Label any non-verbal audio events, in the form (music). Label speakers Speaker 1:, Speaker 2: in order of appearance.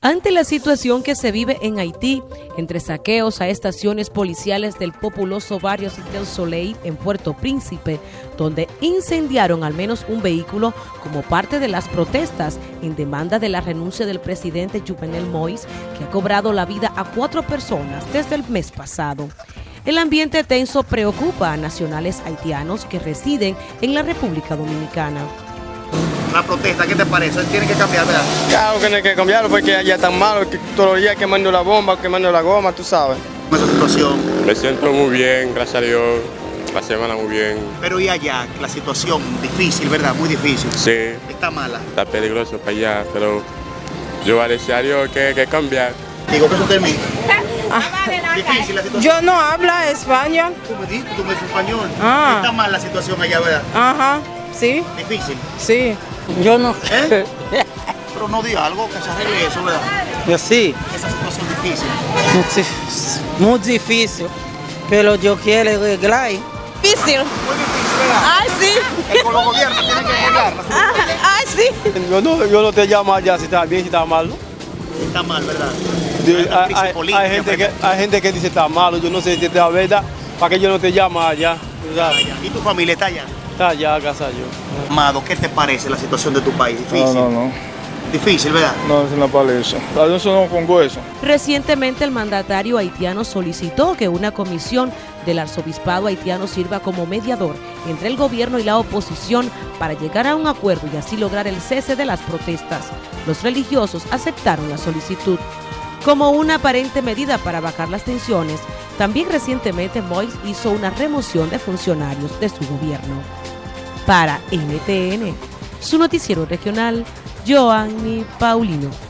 Speaker 1: Ante la situación que se vive en Haití, entre saqueos a estaciones policiales del populoso barrio del Soleil en Puerto Príncipe, donde incendiaron al menos un vehículo como parte de las protestas en demanda de la renuncia del presidente Juvenel Moïse, que ha cobrado la vida a cuatro personas desde el mes pasado. El ambiente tenso preocupa a nacionales haitianos que residen en la República Dominicana
Speaker 2: la protesta, ¿qué te parece? Tiene que cambiar, ¿verdad?
Speaker 3: Claro que tiene que cambiarlo porque allá están malos, que todos los días quemando la bomba, quemando la goma, tú sabes.
Speaker 2: Esa situación.
Speaker 4: Me siento muy bien, gracias a Dios. La semana muy bien.
Speaker 2: Pero y allá, la situación difícil, ¿verdad? Muy difícil.
Speaker 4: Sí.
Speaker 2: Está mala.
Speaker 4: Está peligroso para allá, pero yo a decir a Dios que, que cambiar.
Speaker 2: Digo que eso termine. Ah. Difícil la situación.
Speaker 5: Yo no hablo español.
Speaker 2: Tú me dices, tú me dices español. Ah. Está mal la situación allá, ¿verdad?
Speaker 5: Ajá, sí.
Speaker 2: Difícil.
Speaker 5: Sí.
Speaker 6: Yo no.
Speaker 2: ¿Eh? (laughs) Pero no diga algo que se arregle eso, ¿verdad?
Speaker 6: Yo sí.
Speaker 2: Esa situación difícil.
Speaker 6: Muy, difícil. Pero yo quiero arreglar.
Speaker 5: Difícil.
Speaker 2: Muy difícil, ¿verdad?
Speaker 5: Ay, sí.
Speaker 2: El con los gobiernos tiene que arreglar
Speaker 5: Ay, sí.
Speaker 3: Yo no, yo no te llamo allá si está bien, si está mal, ¿no?
Speaker 2: Está mal, ¿verdad?
Speaker 3: Hay, hay, hay, gente que, hay gente que dice está malo, yo no sé si está verdad, para que yo no te llamo allá.
Speaker 2: ¿Y tu familia está allá?
Speaker 3: Está allá, casa yo.
Speaker 2: Amado, ¿qué te parece la situación de tu país? Difícil.
Speaker 7: No, no, no.
Speaker 2: Difícil, ¿verdad?
Speaker 7: No, es una parece. Eso no pongo eso.
Speaker 1: Recientemente el mandatario haitiano solicitó que una comisión del arzobispado haitiano sirva como mediador entre el gobierno y la oposición para llegar a un acuerdo y así lograr el cese de las protestas. Los religiosos aceptaron la solicitud. Como una aparente medida para bajar las tensiones, también recientemente Mois hizo una remoción de funcionarios de su gobierno. Para NTN, su noticiero regional, Joanny Paulino.